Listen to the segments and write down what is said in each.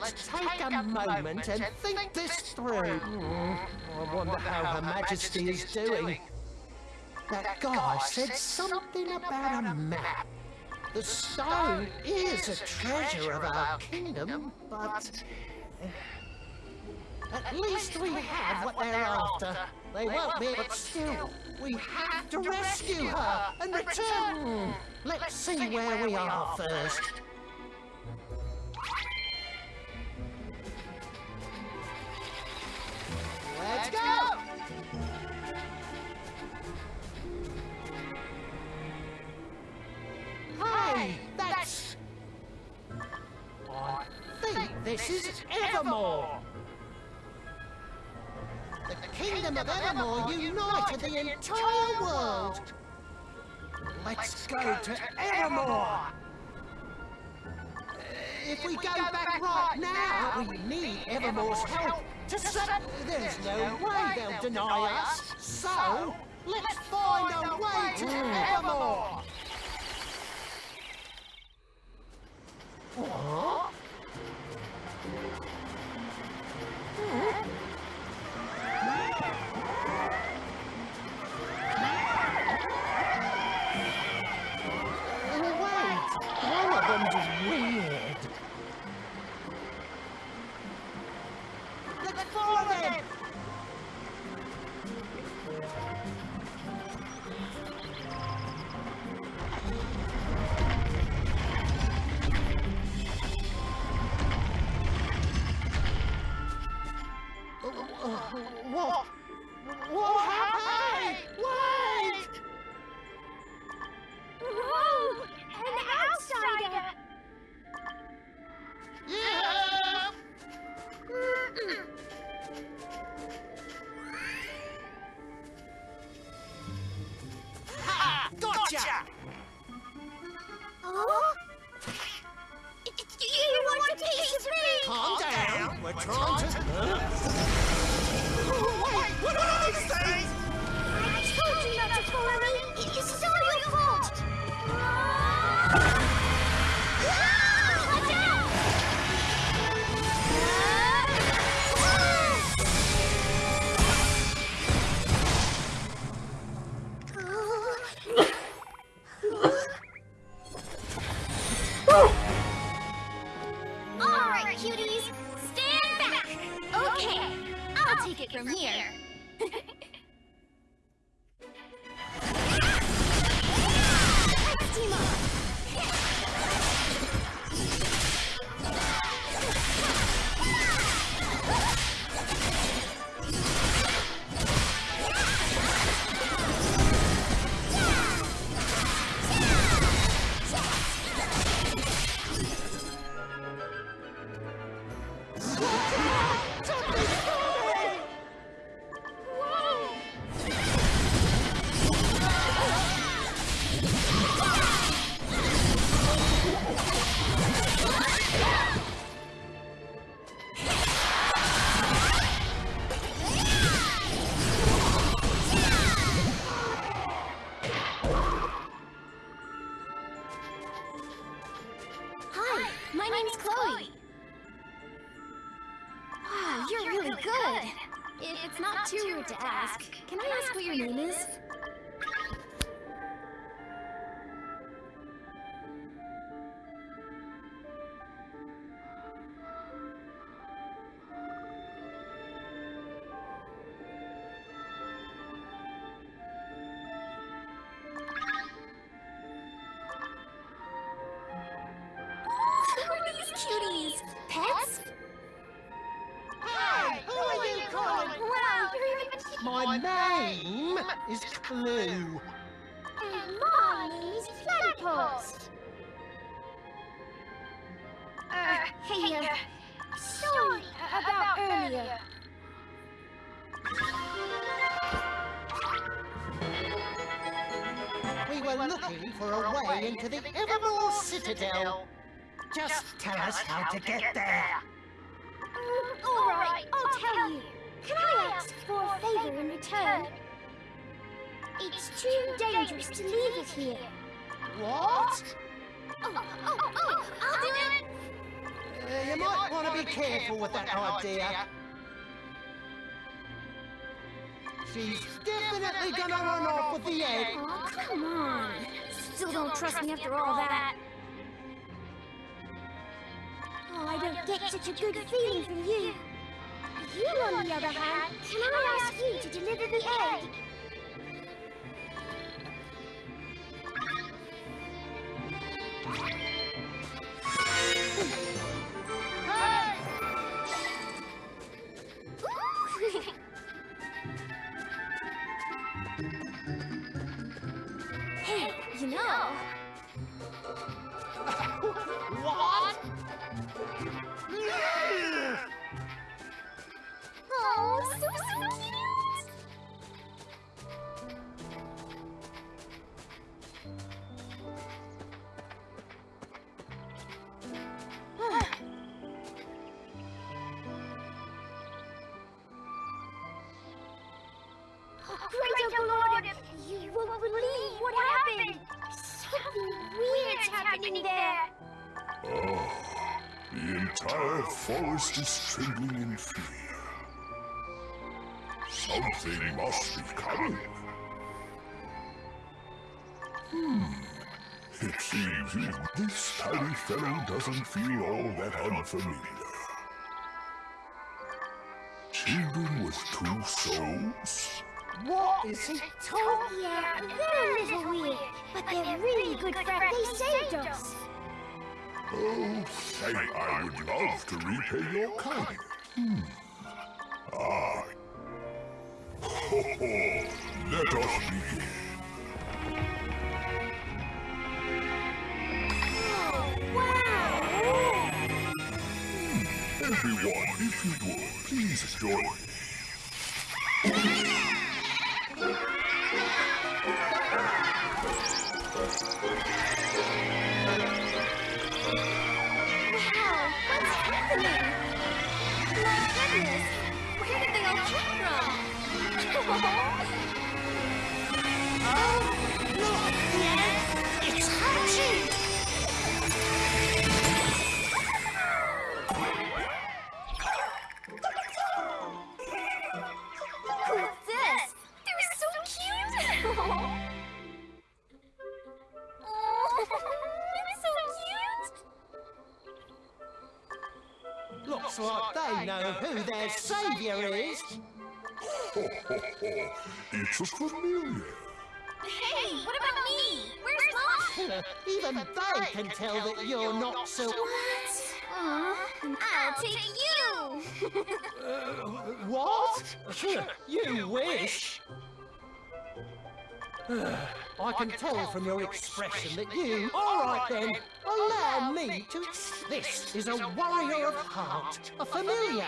let's take a moment and think this through. I wonder how Her Majesty is doing. That guy said something about a map. The stone is a treasure of our kingdom, but... uh, At least we have what they're after. They won't be, but still, we have to rescue her and return. Let's see where we are first. This is Evermore! The kingdom of Evermore united the entire world! Let's go to Evermore! Uh, if we go back right now, we need Evermore's help to set... There's no way they'll deny us, so let's find a way to mm. Evermore! What? Oh, What? What happened? I ask what your name is? You're even My name is Clue. And my name is Platypus. Uh, hey, uh, sorry about earlier. We were looking for a way into the Evermore Citadel. Just tell us how to get there. All right, I'll tell you. Can I ask for a favor in return? It's too dangerous to leave it here. What? Oh, oh, oh, I'll do it. Uh, you might want to be careful with that idea. She's definitely gonna run off with the egg. Oh, come on. Still don't trust me after all that. Oh, I don't get such a good feeling from you. You, on the other hand, can I ask you to deliver the egg? Hey, you know. Entire forest is trembling in fear. Something must be coming. Hmm. It seems this tiny fellow doesn't feel all that unfamiliar. Children with two souls? What is he talking? Yeah, they're a little weird, but they're really good friends. They saved us. Oh, say, I would love to repay your kindness. Hmm. Ah. Ho ho! Let us begin. Wow! Everyone, if you would, please join me. Cute! Looks like they know who their savior is. Ho ho ho! It's a familiar. Hey, what about me? Where's Mom? Even they can tell that you're not so... What? Aw, I'll take you! What? you wish. I can tell from your expression that you... All right then, allow me to... This is a warrior of heart, a familiar.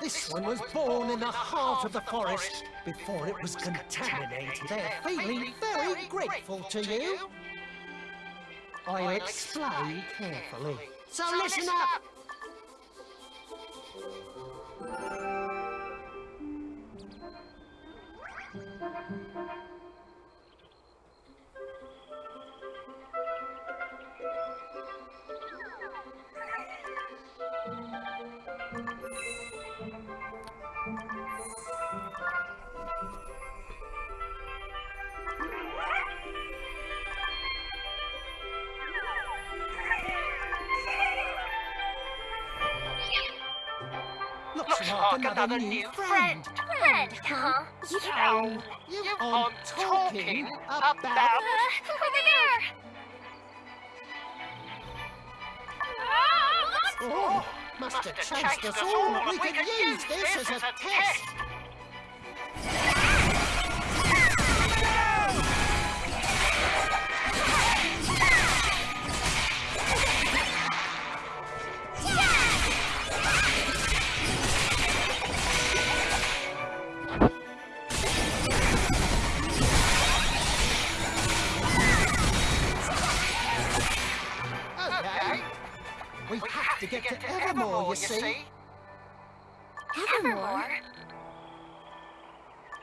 This one was born in the heart of the forest before it was contaminated. They're feeling very grateful to you. I'll explain carefully. So listen up! Looks like another new friend. Friend, huh? Oh, you are talking about... Uh, over there! Oh, must have chased us all. We can use this as a test. Have to get to Evermore, you see. Evermore?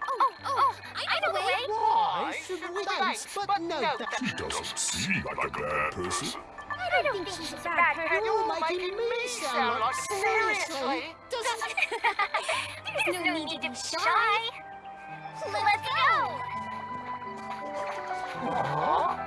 Oh, oh, oh, oh I know the way! Why should Thanks, but no thanks. She doesn't seem like a bad person. I don't think she's a bad person. You're making me sound like seriously. Doesn't There's no need to be shy. Let's go. Look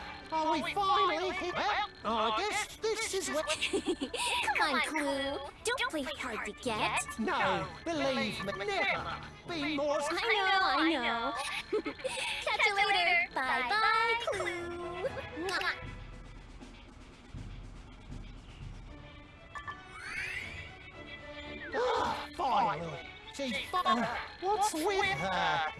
Are we finally here? Well, I guess this is where... Come on, Clue. Don't play hard to get. No, believe me, never. Be more... I know, I know. Catch you later. Bye-bye, Clue. Mwah. Ah, Finally. She's... fi- What's with her?